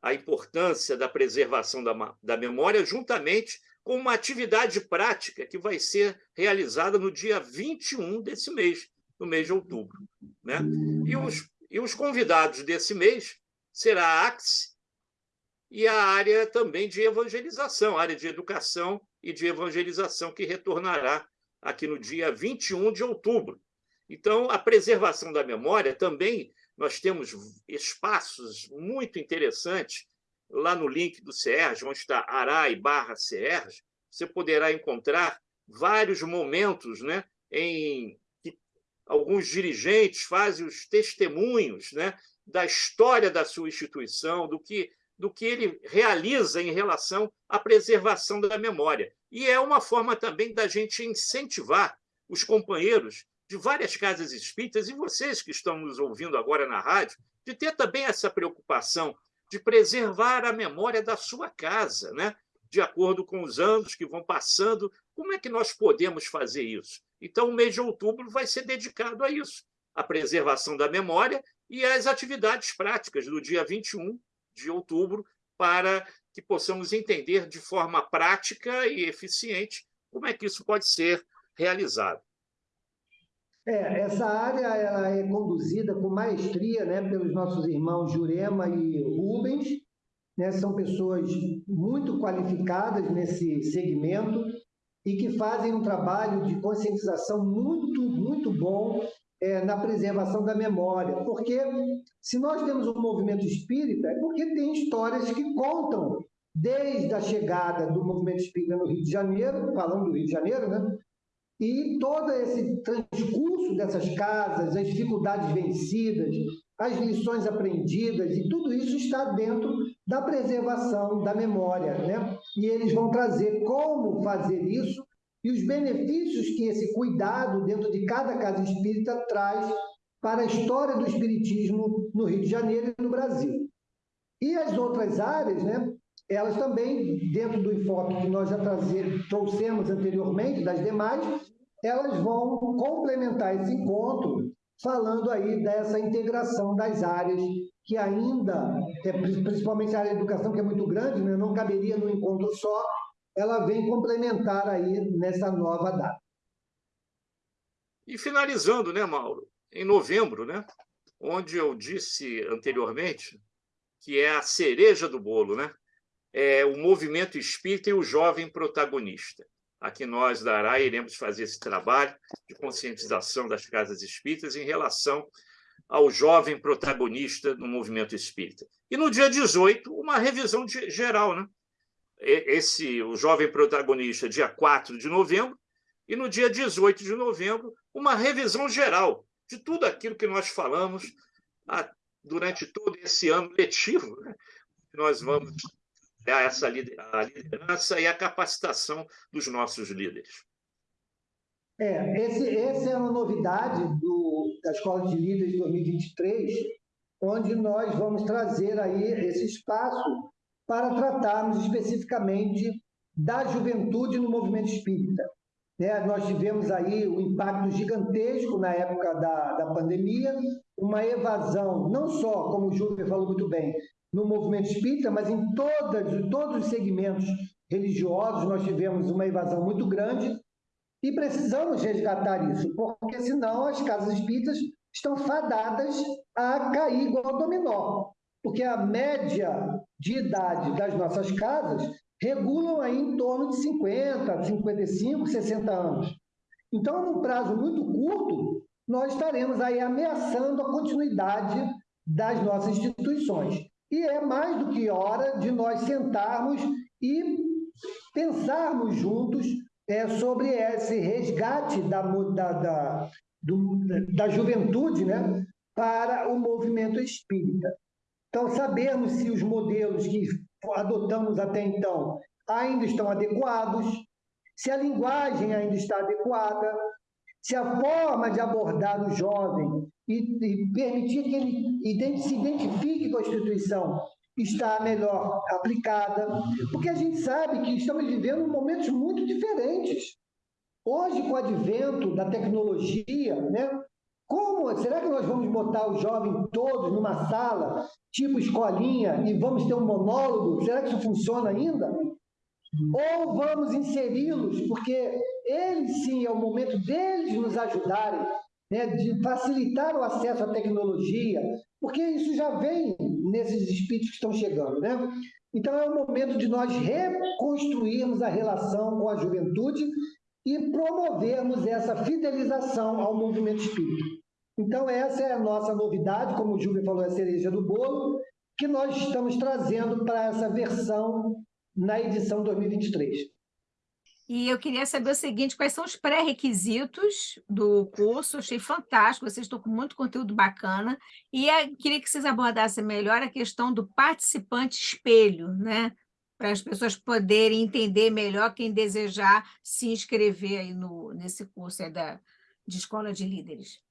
a importância da preservação da, da memória, juntamente com uma atividade prática que vai ser realizada no dia 21 desse mês, no mês de outubro. Né? E, os, e os convidados desse mês será a AXE e a área também de evangelização, área de educação e de evangelização, que retornará aqui no dia 21 de outubro. Então, a preservação da memória também nós temos espaços muito interessantes lá no link do CERJ, onde está Arai barra CERJ, você poderá encontrar vários momentos né, em que alguns dirigentes fazem os testemunhos né, da história da sua instituição, do que, do que ele realiza em relação à preservação da memória. E é uma forma também da gente incentivar os companheiros de várias casas espíritas e vocês que estão nos ouvindo agora na rádio, de ter também essa preocupação de preservar a memória da sua casa, né? de acordo com os anos que vão passando. Como é que nós podemos fazer isso? Então, o mês de outubro vai ser dedicado a isso, a preservação da memória e às atividades práticas do dia 21 de outubro, para que possamos entender de forma prática e eficiente como é que isso pode ser realizado. É, essa área ela é conduzida com maestria né, pelos nossos irmãos Jurema e Rubens, né, são pessoas muito qualificadas nesse segmento e que fazem um trabalho de conscientização muito, muito bom é, na preservação da memória. Porque se nós temos um movimento espírita, é porque tem histórias que contam desde a chegada do movimento espírita no Rio de Janeiro, falando do Rio de Janeiro, né? E todo esse transcurso dessas casas, as dificuldades vencidas, as lições aprendidas, e tudo isso está dentro da preservação da memória. Né? E eles vão trazer como fazer isso e os benefícios que esse cuidado dentro de cada casa espírita traz para a história do espiritismo no Rio de Janeiro e no Brasil. E as outras áreas, né, elas também, dentro do enfoque que nós já trazer, trouxemos anteriormente, das demais, elas vão complementar esse encontro, falando aí dessa integração das áreas que ainda, é, principalmente a área de educação, que é muito grande, né, não caberia num encontro só, ela vem complementar aí nessa nova data. E finalizando, né, Mauro, em novembro, né, onde eu disse anteriormente que é a cereja do bolo, né? É o movimento espírita e o jovem protagonista. Aqui nós, da ARA, iremos fazer esse trabalho de conscientização das casas espíritas em relação ao jovem protagonista no movimento espírita. E no dia 18, uma revisão de, geral, né? Esse, o jovem protagonista, dia 4 de novembro, e no dia 18 de novembro, uma revisão geral de tudo aquilo que nós falamos a, durante todo esse ano letivo. Né? Nós vamos essa a liderança e a capacitação dos nossos líderes. É, esse, essa é uma novidade do, da Escola de Líderes 2023, onde nós vamos trazer aí esse espaço para tratarmos especificamente da juventude no movimento espírita. É, nós tivemos aí um impacto gigantesco na época da, da pandemia, uma evasão, não só, como o Júlio falou muito bem, no movimento espírita, mas em todas, todos os segmentos religiosos nós tivemos uma evasão muito grande e precisamos resgatar isso, porque senão as casas espíritas estão fadadas a cair igual dominó. Porque a média de idade das nossas casas regulam aí em torno de 50, 55, 60 anos. Então, num prazo muito curto, nós estaremos aí ameaçando a continuidade das nossas instituições. E é mais do que hora de nós sentarmos e pensarmos juntos é, sobre esse resgate da, da, da, do, da juventude né, para o movimento espírita. Então, sabermos se os modelos que adotamos até então ainda estão adequados, se a linguagem ainda está adequada, se a forma de abordar o jovem e, e permitir que ele se identifique com a instituição está melhor aplicada, porque a gente sabe que estamos vivendo momentos muito diferentes. Hoje, com o advento da tecnologia, né, como será que nós vamos botar os jovens todos numa sala, tipo escolinha, e vamos ter um monólogo? Será que isso funciona ainda? Ou vamos inseri-los, porque eles sim é o momento deles nos ajudarem, né, de facilitar o acesso à tecnologia, porque isso já vem nesses espíritos que estão chegando, né? Então é o momento de nós reconstruirmos a relação com a juventude e promovermos essa fidelização ao movimento espírita. Então essa é a nossa novidade, como o Júlio falou, é a cereja do bolo, que nós estamos trazendo para essa versão na edição 2023. E eu queria saber o seguinte, quais são os pré-requisitos do curso? Achei fantástico, vocês estão com muito conteúdo bacana. E queria que vocês abordassem melhor a questão do participante espelho, né? Para as pessoas poderem entender melhor quem desejar se inscrever aí no, nesse curso da, de Escola de Líderes.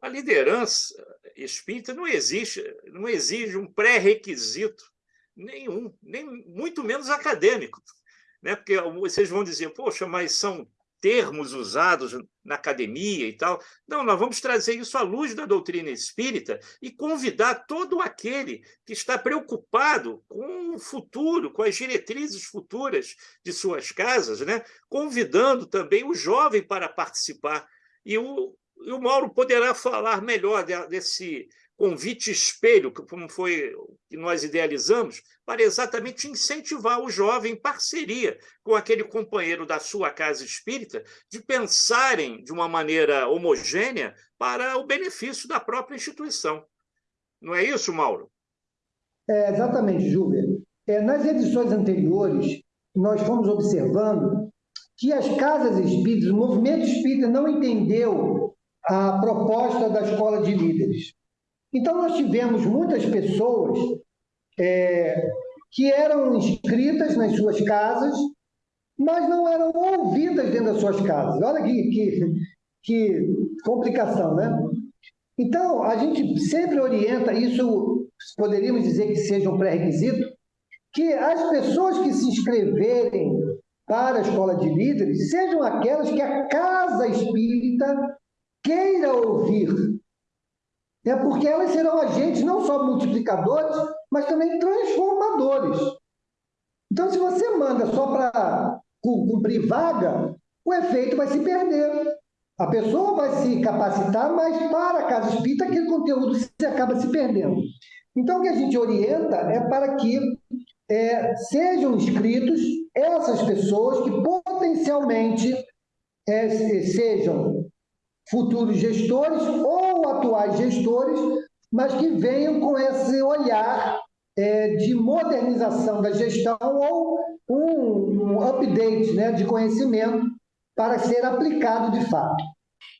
A liderança espírita não existe, não exige um pré-requisito nenhum, nem muito menos acadêmico né? porque vocês vão dizer, poxa, mas são termos usados na academia e tal. Não, nós vamos trazer isso à luz da doutrina espírita e convidar todo aquele que está preocupado com o futuro, com as diretrizes futuras de suas casas, né? convidando também o jovem para participar. E o, E o Mauro poderá falar melhor desse convite espelho, como foi que nós idealizamos, para exatamente incentivar o jovem em parceria com aquele companheiro da sua casa espírita, de pensarem de uma maneira homogênea para o benefício da própria instituição. Não é isso, Mauro? É, exatamente, Júlia. É, nas edições anteriores, nós fomos observando que as casas espíritas, o movimento espírita não entendeu a proposta da escola de líderes. Então, nós tivemos muitas pessoas é, que eram inscritas nas suas casas, mas não eram ouvidas dentro das suas casas. Olha que, que, que complicação, né? Então, a gente sempre orienta, isso poderíamos dizer que seja um pré-requisito, que as pessoas que se inscreverem para a escola de líderes sejam aquelas que a casa espírita queira ouvir. É porque elas serão agentes não só multiplicadores, mas também transformadores. Então, se você manda só para cumprir vaga, o efeito vai se perder. A pessoa vai se capacitar, mas para a casa espírita aquele conteúdo se acaba se perdendo. Então, o que a gente orienta é para que é, sejam inscritos essas pessoas que potencialmente é, sejam futuros gestores ou atuais gestores, mas que venham com esse olhar é, de modernização da gestão ou um, um update né, de conhecimento para ser aplicado de fato.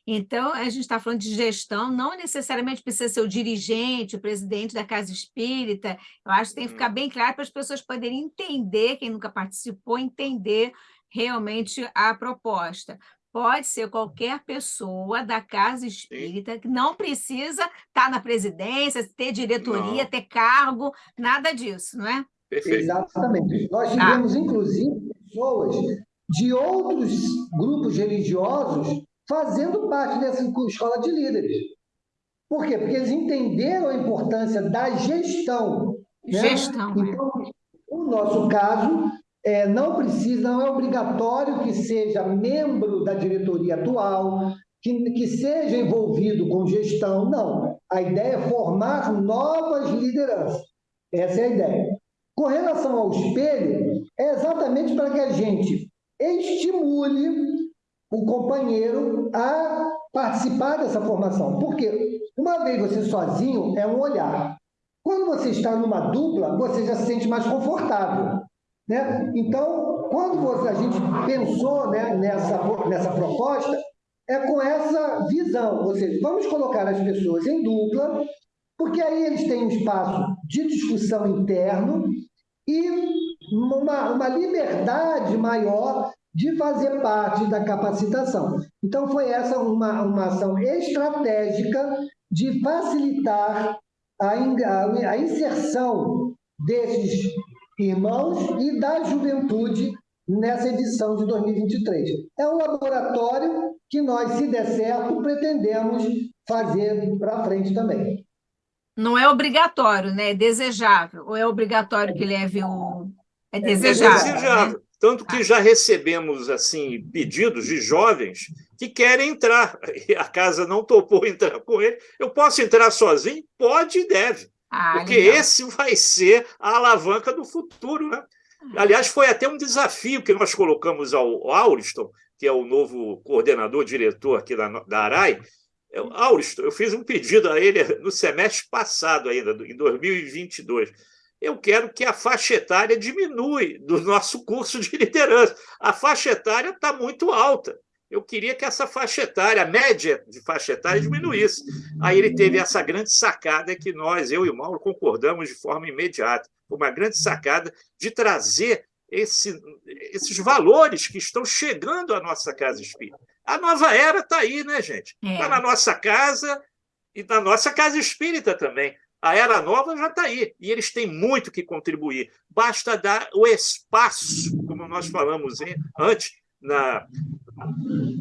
Então, a gente está falando de gestão, não necessariamente precisa ser o dirigente, o presidente da casa espírita. Eu acho que tem que ficar bem claro para as pessoas poderem entender, quem nunca participou, entender realmente a proposta. Pode ser qualquer pessoa da casa espírita, que não precisa estar tá na presidência, ter diretoria, não. ter cargo, nada disso, não é? Perfeito. Exatamente. Nós tá. tivemos, ah. inclusive, pessoas de outros grupos religiosos fazendo parte dessa escola de líderes. Por quê? Porque eles entenderam a importância da gestão. Né? Gestão. É. Então, no nosso caso, é, não precisa, não é obrigatório que seja membro da diretoria atual, que, que seja envolvido com gestão, não. A ideia é formar novas lideranças. Essa é a ideia. Com relação ao espelho, é exatamente para que a gente estimule o companheiro a participar dessa formação. Porque uma vez você sozinho é um olhar. Quando você está numa dupla, você já se sente mais confortável. Né? Então, quando a gente pensou né, nessa, nessa proposta, é com essa visão, ou seja, vamos colocar as pessoas em dupla, porque aí eles têm um espaço de discussão interno e uma, uma liberdade maior de fazer parte da capacitação. Então, foi essa uma, uma ação estratégica de facilitar a, a, a inserção desses irmãos e da juventude nessa edição de 2023. É um laboratório que nós, se der certo, pretendemos fazer para frente também. Não é obrigatório, né? É desejável. Ou é obrigatório que leve o. É desejável. É desejável. Né? Tanto que já recebemos assim pedidos de jovens que querem entrar, e a casa não topou entrar com ele. Eu posso entrar sozinho? Pode e deve. Ah, porque legal. esse vai ser a alavanca do futuro. Né? Ah. Aliás, foi até um desafio que nós colocamos ao Auriston, que é o novo coordenador, diretor aqui da, da ARAI. Eu, Auriston, eu fiz um pedido a ele no semestre passado ainda, em 2022 eu quero que a faixa etária diminui do nosso curso de liderança. A faixa etária está muito alta. Eu queria que essa faixa etária, a média de faixa etária, diminuísse. Aí ele teve essa grande sacada que nós, eu e o Mauro, concordamos de forma imediata. Uma grande sacada de trazer esse, esses valores que estão chegando à nossa casa espírita. A nova era está aí, né, gente? Está é. na nossa casa e na nossa casa espírita também. A era nova já está aí e eles têm muito que contribuir. Basta dar o espaço, como nós falamos antes, na,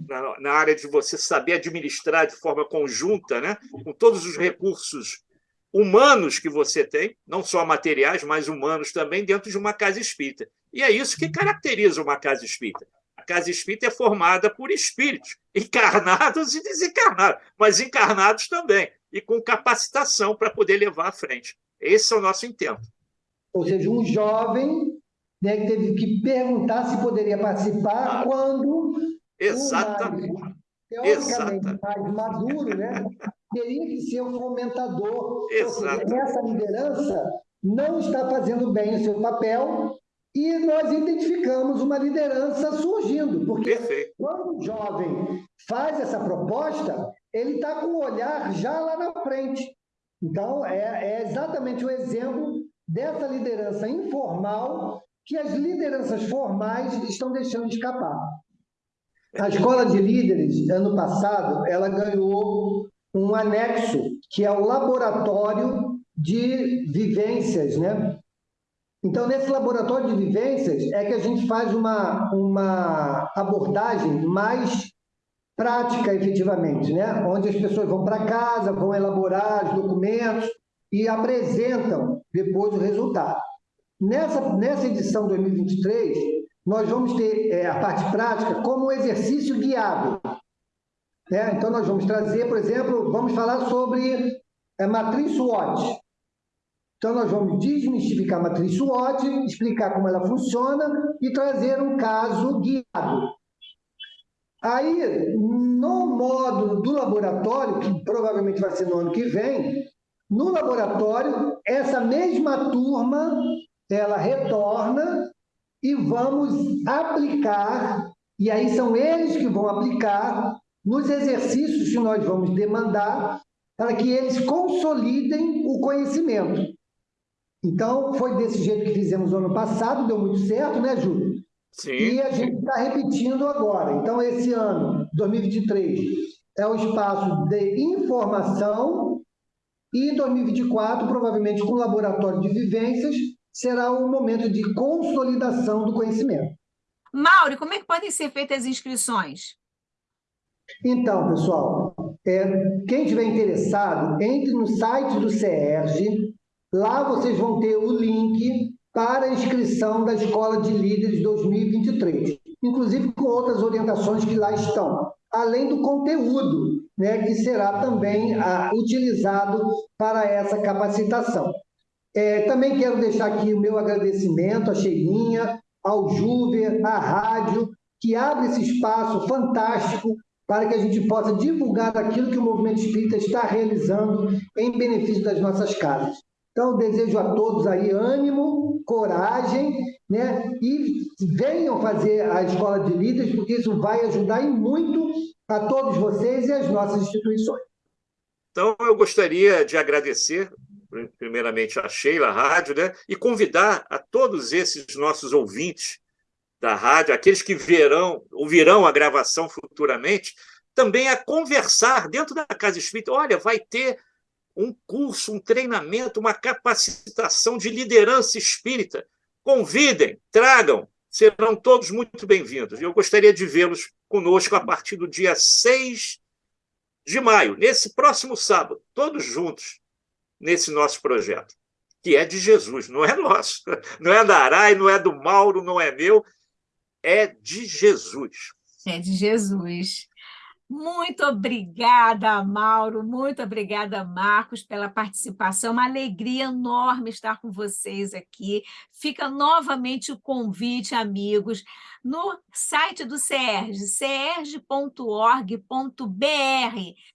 na, na, área de você saber administrar de forma conjunta, né? com todos os recursos humanos que você tem, não só materiais, mas humanos também, dentro de uma casa espírita. E é isso que caracteriza uma casa espírita. casa espírita é formada por espíritos, encarnados e desencarnados, mas encarnados também, e com capacitação para poder levar à frente. Esse é o nosso intento. Ou seja, um jovem né, teve que perguntar se poderia participar ah, quando. Exatamente. Mais, teoricamente, Exatamente. mais maduro, né? teria que ser o fomentador. Exato. Seja, essa liderança não está fazendo bem o seu papel e nós identificamos uma liderança surgindo, porque Perfeito. quando o jovem faz essa proposta, ele está com o olhar já lá na frente. Então, é, é exatamente o exemplo dessa liderança informal que as lideranças formais estão deixando escapar. A Escola de Líderes, ano passado, ela ganhou um anexo, que é o laboratório de vivências, né? Então, nesse laboratório de vivências é que a gente faz uma, uma abordagem mais prática, efetivamente, né? onde as pessoas vão para casa, vão elaborar os documentos e apresentam depois o resultado. Nessa, nessa edição 2023, nós vamos ter é, a parte prática como um exercício guiado. Né? Então, nós vamos trazer, por exemplo, vamos falar sobre é, matriz SWOT. Então, nós vamos desmistificar a matriz SWOT, explicar como ela funciona e trazer um caso guiado. Aí, no módulo do laboratório, que provavelmente vai ser no ano que vem, no laboratório, essa mesma turma, ela retorna e vamos aplicar, e aí são eles que vão aplicar nos exercícios que nós vamos demandar para que eles consolidem o conhecimento. Então, foi desse jeito que fizemos no ano passado, deu muito certo, né, Júlio? Sim. E a gente está repetindo agora. Então, esse ano, 2023, é o espaço de informação e 2024, provavelmente com laboratório de vivências, será o momento de consolidação do conhecimento. Mauro, como é que podem ser feitas as inscrições? Então, pessoal, é, quem estiver interessado, entre no site do CERJ, lá vocês vão ter o link para a inscrição da Escola de Líderes 2023, inclusive com outras orientações que lá estão, além do conteúdo, né, que será também ah, utilizado para essa capacitação. É, também quero deixar aqui o meu agradecimento à Cheirinha, ao Juver, à rádio, que abre esse espaço fantástico para que a gente possa divulgar aquilo que o movimento espírita está realizando em benefício das nossas casas. Então, desejo a todos aí ânimo, coragem, né? E venham fazer a escola de líderes, porque isso vai ajudar e muito a todos vocês e as nossas instituições. Então, eu gostaria de agradecer, primeiramente, a Sheila Rádio, né? E convidar a todos esses nossos ouvintes da rádio, aqueles que verão, ouvirão a gravação futuramente, também a conversar dentro da Casa Espírita. Olha, vai ter um curso, um treinamento, uma capacitação de liderança espírita. Convidem, tragam, serão todos muito bem-vindos. Eu gostaria de vê-los conosco a partir do dia 6 de maio, nesse próximo sábado, todos juntos, nesse nosso projeto, que é de Jesus, não é nosso, não é da Arai, não é do Mauro, não é meu, é de Jesus. É de Jesus. Muito obrigada, Mauro, muito obrigada, Marcos, pela participação. Uma alegria enorme estar com vocês aqui. Fica novamente o convite, amigos, no site do CERJ, cerj.org.br.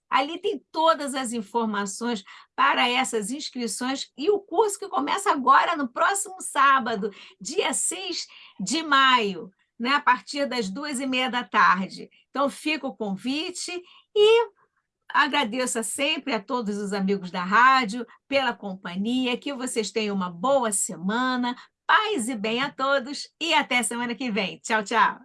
Ali tem todas as informações para essas inscrições e o curso que começa agora, no próximo sábado, dia 6 de maio né, a partir das duas e meia da tarde. Então, fica o convite e agradeço sempre a todos os amigos da rádio pela companhia, que vocês tenham uma boa semana, paz e bem a todos e até semana que vem. Tchau, tchau.